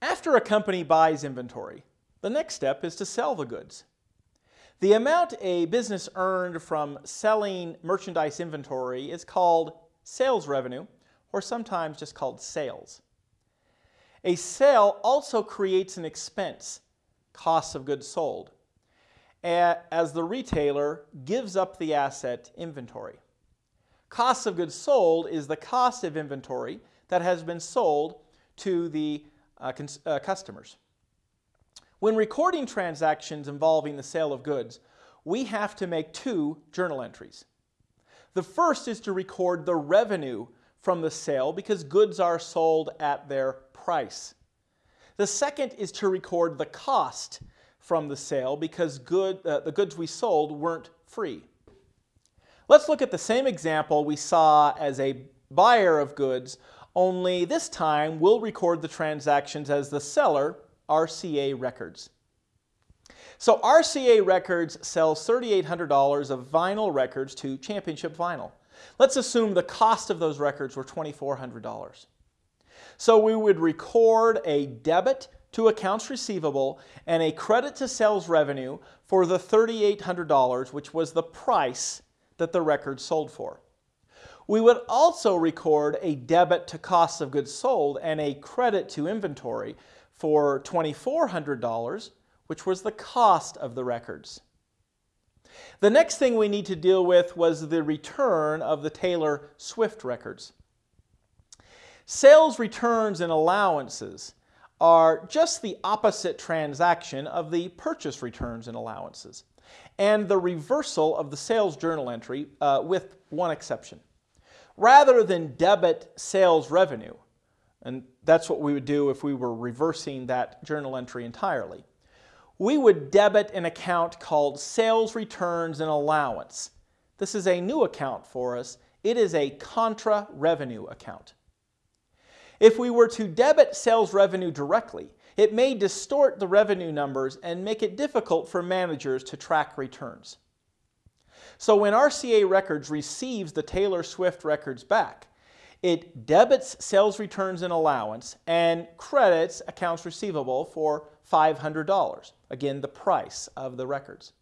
After a company buys inventory, the next step is to sell the goods. The amount a business earned from selling merchandise inventory is called sales revenue, or sometimes just called sales. A sale also creates an expense, costs of goods sold, as the retailer gives up the asset inventory. Cost of goods sold is the cost of inventory that has been sold to the uh, uh, customers. When recording transactions involving the sale of goods, we have to make two journal entries. The first is to record the revenue from the sale because goods are sold at their price. The second is to record the cost from the sale because good, uh, the goods we sold weren't free. Let's look at the same example we saw as a buyer of goods, only this time we'll record the transactions as the seller RCA Records. So RCA Records sells $3,800 of vinyl records to Championship Vinyl. Let's assume the cost of those records were $2,400. So we would record a debit to accounts receivable and a credit to sales revenue for the $3,800, which was the price that the record sold for. We would also record a debit to cost of goods sold and a credit to inventory for $2,400, which was the cost of the records. The next thing we need to deal with was the return of the Taylor Swift records. Sales returns and allowances are just the opposite transaction of the purchase returns and allowances, and the reversal of the sales journal entry uh, with one exception. Rather than debit sales revenue, and that's what we would do if we were reversing that journal entry entirely. We would debit an account called Sales Returns and Allowance. This is a new account for us. It is a contra revenue account. If we were to debit sales revenue directly, it may distort the revenue numbers and make it difficult for managers to track returns. So when RCA Records receives the Taylor Swift records back, it debits sales returns and allowance and credits accounts receivable for $500, again the price of the records.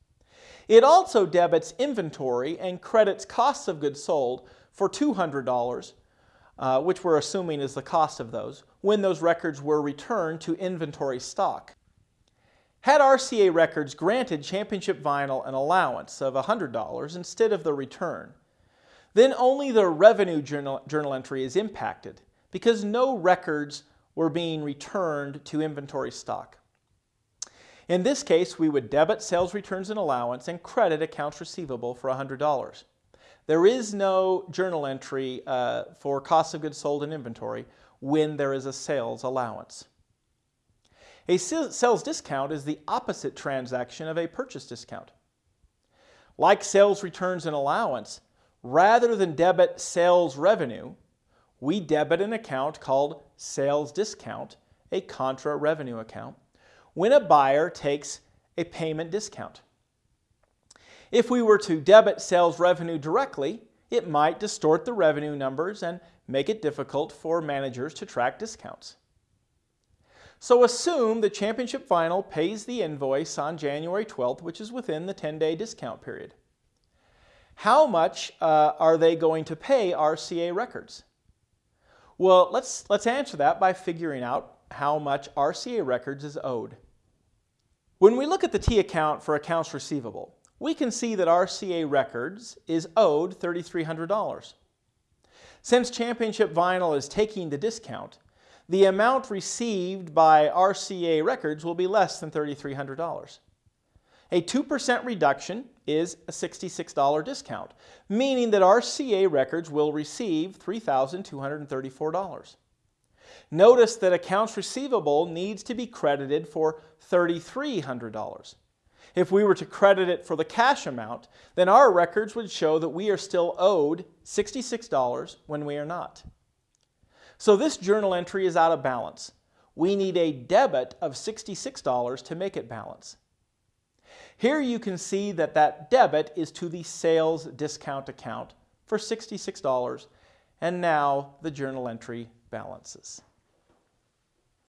It also debits inventory and credits costs of goods sold for $200, uh, which we're assuming is the cost of those, when those records were returned to inventory stock. Had RCA Records granted Championship Vinyl an allowance of $100 instead of the return, then only the revenue journal, journal entry is impacted because no records were being returned to inventory stock. In this case, we would debit sales returns and allowance and credit accounts receivable for $100. There is no journal entry uh, for cost of goods sold and inventory when there is a sales allowance. A sales discount is the opposite transaction of a purchase discount. Like sales returns and allowance, rather than debit sales revenue, we debit an account called sales discount, a contra revenue account, when a buyer takes a payment discount. If we were to debit sales revenue directly, it might distort the revenue numbers and make it difficult for managers to track discounts. So assume the Championship Vinyl pays the invoice on January 12th, which is within the 10-day discount period how much uh, are they going to pay RCA Records? Well, let's, let's answer that by figuring out how much RCA Records is owed. When we look at the T account for accounts receivable, we can see that RCA Records is owed $3,300. Since Championship Vinyl is taking the discount, the amount received by RCA Records will be less than $3,300. A 2% reduction is a $66 discount, meaning that RCA Records will receive $3,234. Notice that accounts receivable needs to be credited for $3,300. If we were to credit it for the cash amount, then our records would show that we are still owed $66 when we are not. So this journal entry is out of balance. We need a debit of $66 to make it balance. Here you can see that that debit is to the sales discount account for $66 and now the journal entry balances.